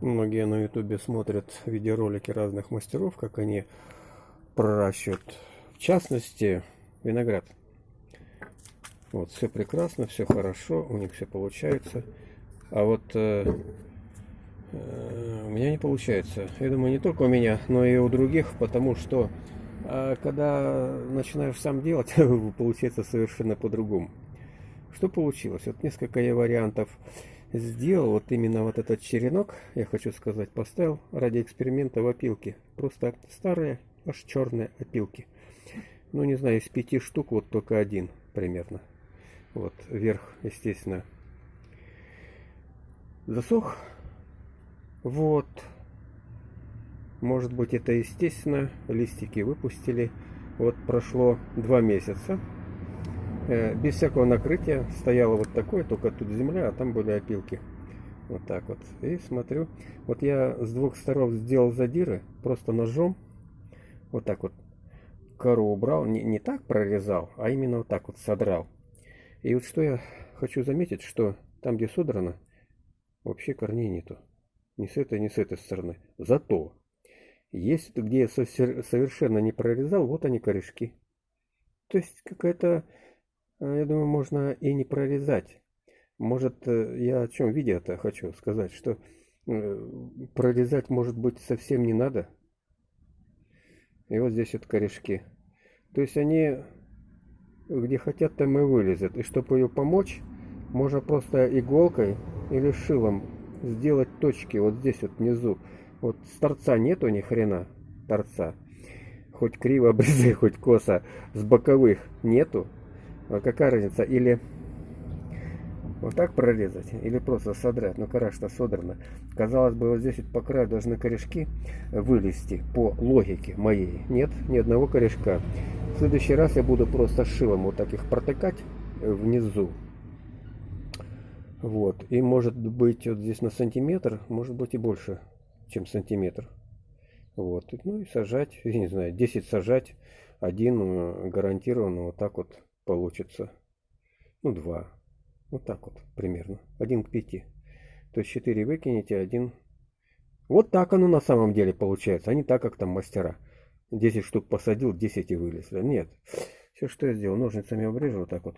Многие на ютубе смотрят видеоролики разных мастеров, как они проращивают, в частности, виноград. Вот, все прекрасно, все хорошо, у них все получается. А вот э, э, у меня не получается. Я думаю, не только у меня, но и у других, потому что э, когда начинаешь сам делать, получается совершенно по-другому. Что получилось? Вот несколько я вариантов сделал вот именно вот этот черенок, я хочу сказать, поставил ради эксперимента в опилке. Просто старые, аж черные опилки. Ну, не знаю, из пяти штук вот только один примерно. Вот, вверх, естественно, засох. Вот. Может быть, это естественно. Листики выпустили. Вот прошло два месяца. Э, без всякого накрытия стояло вот такое, только тут земля, а там были опилки. Вот так вот. И смотрю, вот я с двух сторон сделал задиры, просто ножом, вот так вот кору убрал, не, не так прорезал, а именно вот так вот содрал. И вот что я хочу заметить, что там, где содрано, вообще корней нету. Ни с этой, ни с этой стороны. Зато, есть где я совершенно не прорезал, вот они корешки. То есть какая-то я думаю, можно и не прорезать. Может, э, я о чем виде это хочу сказать, что э, прорезать, может быть, совсем не надо. И вот здесь вот корешки. То есть они где хотят, там и вылезут. И чтобы ее помочь, можно просто иголкой или шилом сделать точки вот здесь вот внизу. Вот с торца нету ни хрена торца. Хоть криво обрезай, хоть косо. С боковых нету. А какая разница? Или вот так прорезать, или просто содрать. Ну, кора-то содрана. Казалось бы, вот здесь вот по краю должны корешки вылезти по логике моей. Нет, ни одного корешка. В следующий раз я буду просто шилом вот так их протыкать внизу. Вот. И может быть вот здесь на сантиметр, может быть и больше, чем сантиметр. Вот. Ну и сажать, я не знаю, 10 сажать, один э, гарантированно вот так вот получится. Ну, 2. Вот так вот примерно. 1 к 5. То есть 4 выкинете, 1... Вот так оно на самом деле получается, а не так, как там мастера. 10 штук посадил, 10 и вылезли. Нет. Все, что я сделал, ножницами обрежу вот так вот.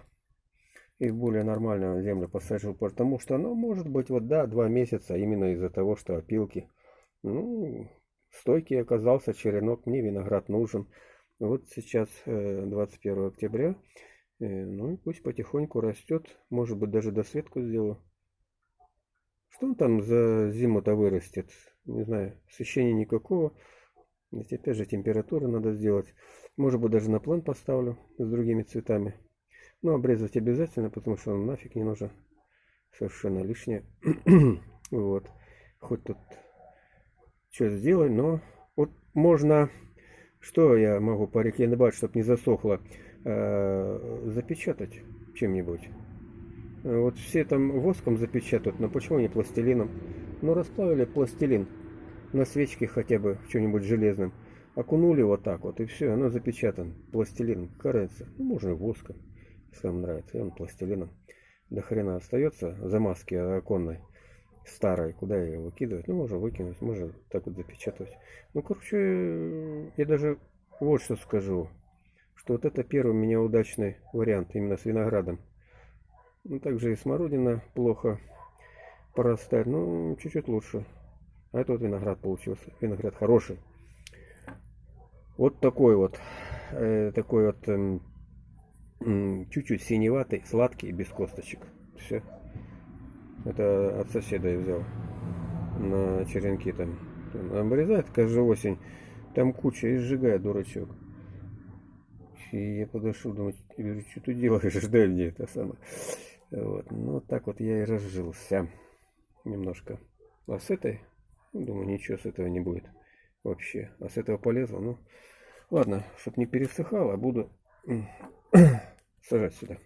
И в более нормальную землю посажу, потому что, ну, может быть, вот, да, 2 месяца именно из-за того, что опилки. Ну, стойкий оказался черенок, мне виноград нужен. Вот сейчас 21 э, октября. Э, ну и пусть потихоньку растет. Может быть даже досветку сделаю. Что он там за зиму-то вырастет? Не знаю, освещения никакого. Ведь опять же температуру надо сделать. Может быть даже на план поставлю с другими цветами. Но обрезать обязательно, потому что он нафиг не нужен. Совершенно лишнее. вот. Хоть тут что сделай, но вот можно... Что я могу порекомендовать, чтобы не засохло? Э, запечатать чем-нибудь. Вот все там воском запечатают, но почему не пластилином? Ну, расплавили пластилин на свечке хотя бы чем-нибудь железном. Окунули вот так вот, и все, оно запечатан. Пластилин, кажется. Ну, можно воском, если вам нравится. И он пластилином. До хрена остается замазки оконной старой, куда ее выкидывать. Ну, можно выкинуть, можно так вот запечатать. Ну, короче, я даже вот что скажу что вот это первый у меня удачный вариант именно с виноградом. Ну, также и смородина плохо порастает, но чуть-чуть лучше. А это вот виноград получился. Виноград хороший. Вот такой вот, э, такой вот эм, чуть-чуть э, синеватый, сладкий, без косточек. Все. Это от соседа я взял на черенки там. Обрезает каждую осень. Там куча и сжигает дурачок. И я подошел, думаю, говорю, что ты делаешь, дай мне это самое. Вот. Ну, вот так вот я и разжился немножко. А с этой, думаю, ничего с этого не будет вообще. А с этого полезло, ну, ладно, чтобы не пересыхало, буду сажать сюда.